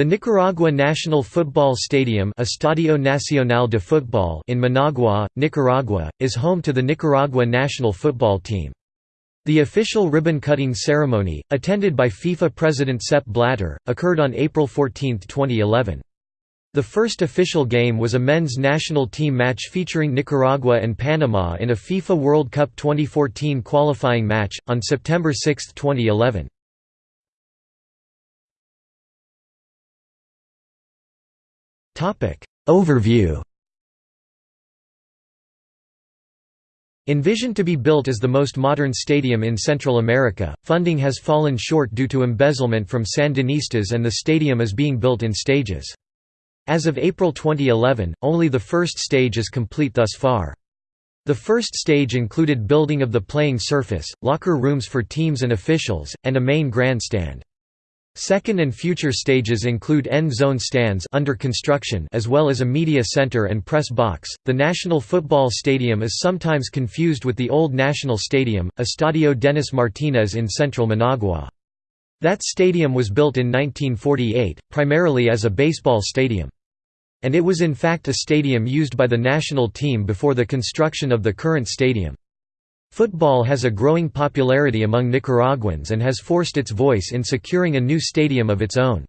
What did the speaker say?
The Nicaragua National Football Stadium Estadio Nacional de Fútbol in Managua, Nicaragua, is home to the Nicaragua national football team. The official ribbon-cutting ceremony, attended by FIFA President Sepp Blatter, occurred on April 14, 2011. The first official game was a men's national team match featuring Nicaragua and Panama in a FIFA World Cup 2014 qualifying match, on September 6, 2011. Overview Envisioned to be built as the most modern stadium in Central America, funding has fallen short due to embezzlement from Sandinistas and the stadium is being built in stages. As of April 2011, only the first stage is complete thus far. The first stage included building of the playing surface, locker rooms for teams and officials, and a main grandstand. Second and future stages include end zone stands under construction as well as a media center and press box. The National Football Stadium is sometimes confused with the old National Stadium, Estadio Denis Martinez in central Managua. That stadium was built in 1948, primarily as a baseball stadium. And it was in fact a stadium used by the national team before the construction of the current stadium. Football has a growing popularity among Nicaraguans and has forced its voice in securing a new stadium of its own.